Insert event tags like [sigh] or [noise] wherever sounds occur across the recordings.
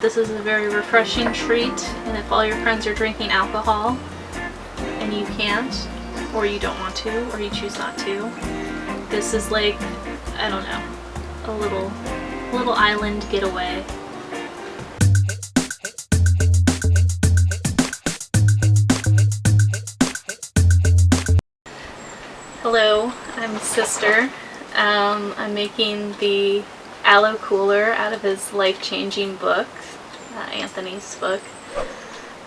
This is a very refreshing treat, and if all your friends are drinking alcohol and you can't, or you don't want to, or you choose not to, this is like, I don't know, a little, little island getaway. Hello, I'm Sister. Um, I'm making the aloe cooler out of his life-changing book, uh, Anthony's book.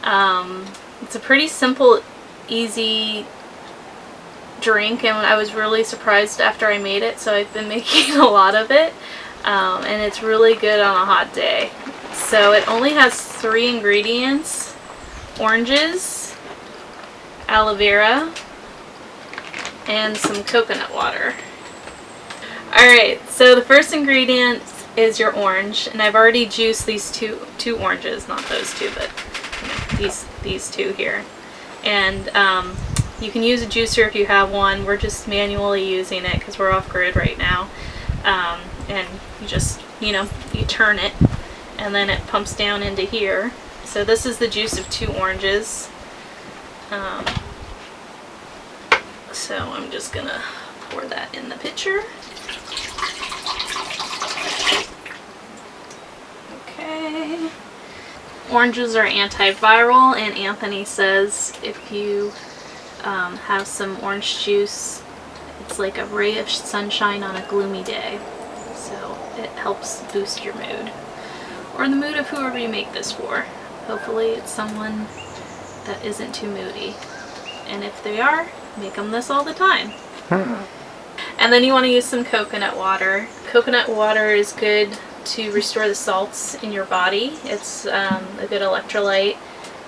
Um, it's a pretty simple, easy drink and I was really surprised after I made it so I've been [laughs] making a lot of it um, and it's really good on a hot day. So it only has three ingredients, oranges, aloe vera, and some coconut water. Alright, so the first ingredient is your orange, and I've already juiced these two two oranges, not those two, but you know, these these two here. And um, you can use a juicer if you have one. We're just manually using it because we're off grid right now. Um, and you just, you know, you turn it, and then it pumps down into here. So this is the juice of two oranges. Um, so I'm just gonna pour that in the pitcher. Okay. Oranges are antiviral and Anthony says if you um, have some orange juice it's like a ray of sunshine on a gloomy day. So it helps boost your mood. Or the mood of whoever you make this for. Hopefully it's someone that isn't too moody. And if they are, make them this all the time. and then you want to use some coconut water. Coconut water is good to restore the salts in your body. It's um, a good electrolyte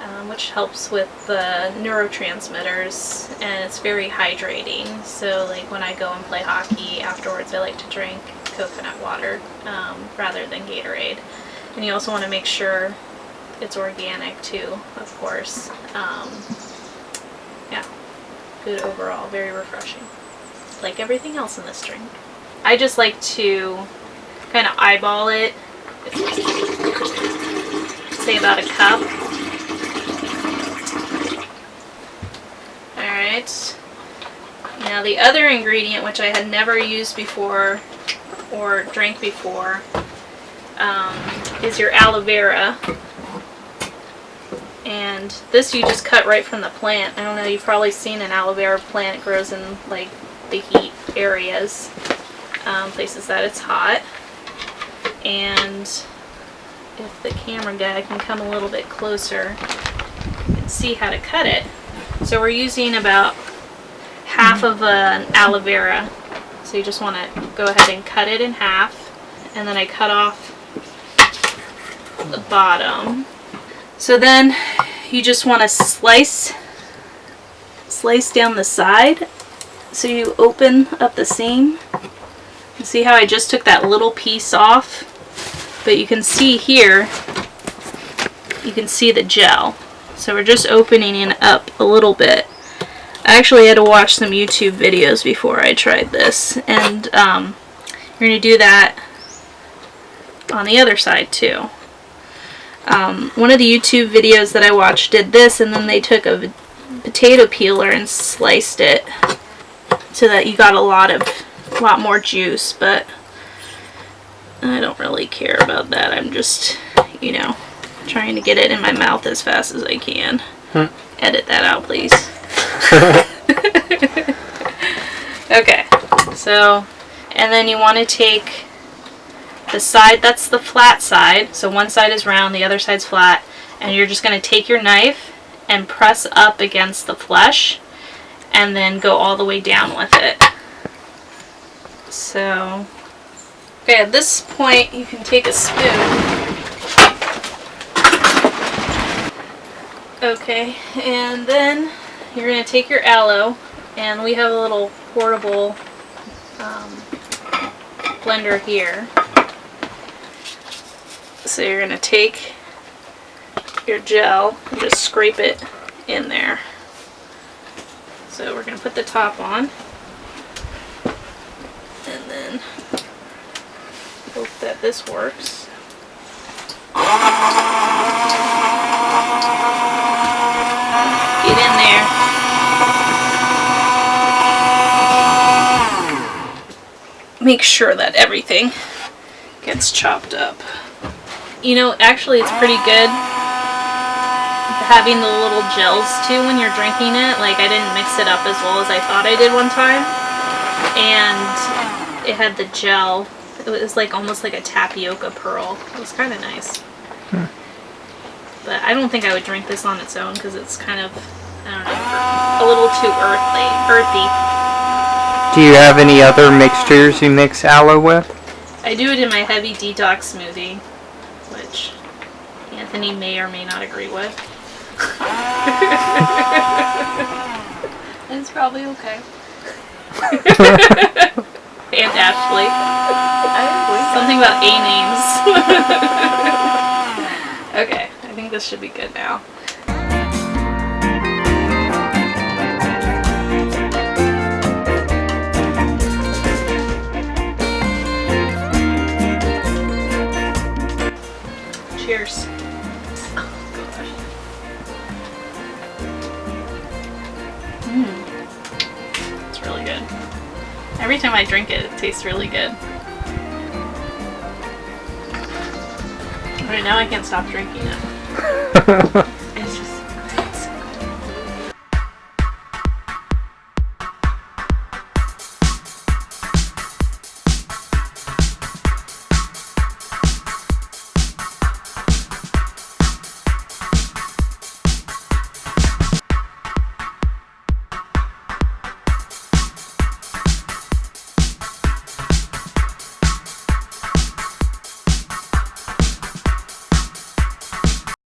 um, which helps with the neurotransmitters and it's very hydrating. So like when I go and play hockey afterwards I like to drink coconut water um, rather than Gatorade. And you also want to make sure it's organic too, of course. Um, yeah, good overall, very refreshing. Like everything else in this drink. I just like to kind of eyeball it. Say about a cup. Alright. Now the other ingredient, which I had never used before or drank before, um, is your aloe vera. And this you just cut right from the plant. I don't know, you've probably seen an aloe vera plant. It grows in like the heat areas, um, places that it's hot and if the camera guy can come a little bit closer and see how to cut it. So we're using about half of an aloe vera. So you just want to go ahead and cut it in half and then I cut off the bottom. So then you just want to slice slice down the side so you open up the seam. See how I just took that little piece off? But you can see here, you can see the gel. So we're just opening it up a little bit. I actually had to watch some YouTube videos before I tried this. And um, you're going to do that on the other side too. Um, one of the YouTube videos that I watched did this and then they took a potato peeler and sliced it so that you got a lot of, a lot more juice, but I don't really care about that. I'm just, you know, trying to get it in my mouth as fast as I can. Hmm. Edit that out, please. [laughs] okay, so, and then you want to take the side, that's the flat side, so one side is round, the other side's flat, and you're just going to take your knife and press up against the flesh, and then go all the way down with it. So, Okay, at this point you can take a spoon. Okay, and then you're going to take your aloe, and we have a little portable um, blender here. So you're going to take your gel and just scrape it in there. So we're going to put the top on. And then hope that this works. Get in there. Make sure that everything gets chopped up. You know, actually, it's pretty good having the little gels too when you're drinking it. Like, I didn't mix it up as well as I thought I did one time. And it had the gel. It was like almost like a tapioca pearl. It was kind of nice. Hmm. But I don't think I would drink this on its own because it's kind of, I don't know, a little too earthly, earthy. Do you have any other mixtures you mix aloe with? I do it in my heavy detox smoothie, which Anthony may or may not agree with. [laughs] It's probably okay. [laughs] And Ashley. Something about A names. [laughs] okay, I think this should be good now. Cheers. Oh gosh. Mmm. It's really good. Every time I drink it, it tastes really good. Alright, now I can't stop drinking it. [laughs] It's just